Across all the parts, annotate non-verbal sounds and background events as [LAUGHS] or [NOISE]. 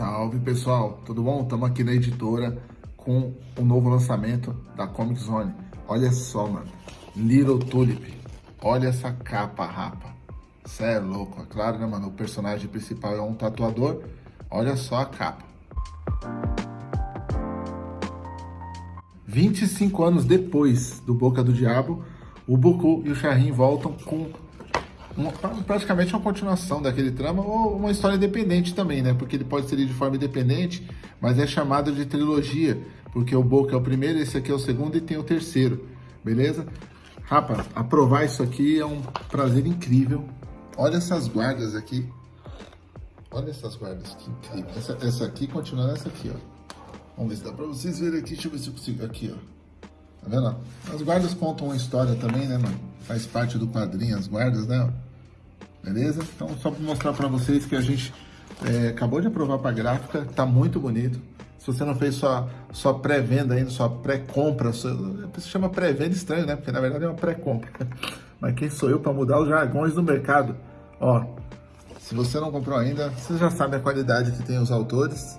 Salve pessoal, tudo bom? Estamos aqui na editora com o novo lançamento da Comic Zone. Olha só, mano, Little Tulip. Olha essa capa, rapa. Cê é louco, é claro, né, mano? O personagem principal é um tatuador. Olha só a capa. 25 anos depois do Boca do Diabo, o Boku e o Shahin voltam com praticamente uma continuação daquele trama ou uma história independente também, né? Porque ele pode ser de forma independente, mas é chamado de trilogia, porque o Boca é o primeiro, esse aqui é o segundo e tem o terceiro, beleza? Rapaz, aprovar isso aqui é um prazer incrível. Olha essas guardas aqui. Olha essas guardas, que incrível. Essa, essa aqui continua nessa aqui, ó. Vamos ver se dá pra vocês verem aqui. Deixa eu ver se eu consigo. Aqui, ó. Tá vendo? As guardas contam uma história também, né, mano? Faz parte do quadrinho, as guardas, né? Beleza? Então, só para mostrar para vocês que a gente é, acabou de aprovar para gráfica, tá muito bonito. Se você não fez sua, sua pré-venda ainda, sua pré-compra, se chama pré-venda estranho, né? Porque na verdade é uma pré-compra. [LAUGHS] Mas quem sou eu para mudar os jargões do mercado? Ó, se você não comprou ainda, você já sabe a qualidade que tem os autores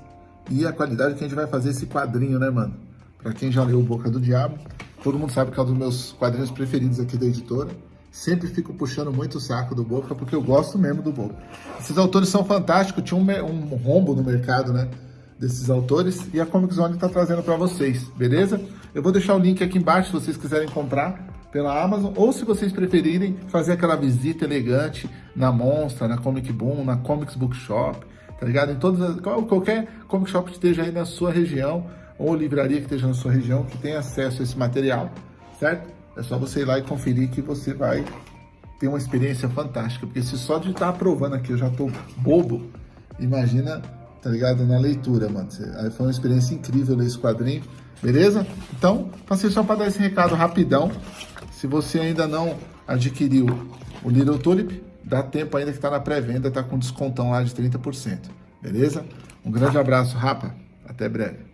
e a qualidade que a gente vai fazer esse quadrinho, né, mano? Para quem já leu Boca do Diabo, todo mundo sabe que é um dos meus quadrinhos preferidos aqui da editora. Sempre fico puxando muito o saco do Boca, porque eu gosto mesmo do Boca. Esses autores são fantásticos, tinha um, um rombo no mercado, né? Desses autores, e a Comic Zone está trazendo para vocês, beleza? Eu vou deixar o link aqui embaixo se vocês quiserem comprar pela Amazon, ou se vocês preferirem fazer aquela visita elegante na Monstra, na Comic Boom, na Comics Bookshop, tá ligado? Em todas qualquer comic shop que esteja aí na sua região, ou livraria que esteja na sua região, que tenha acesso a esse material, certo? É só você ir lá e conferir que você vai ter uma experiência fantástica. Porque se só de estar aprovando aqui eu já tô bobo, imagina, tá ligado? Na leitura, mano. Foi uma experiência incrível ler esse quadrinho, beleza? Então, passei só para dar esse recado rapidão. Se você ainda não adquiriu o Little Tulip, dá tempo ainda que está na pré-venda, tá com descontão lá de 30%, beleza? Um grande abraço, rapa. Até breve.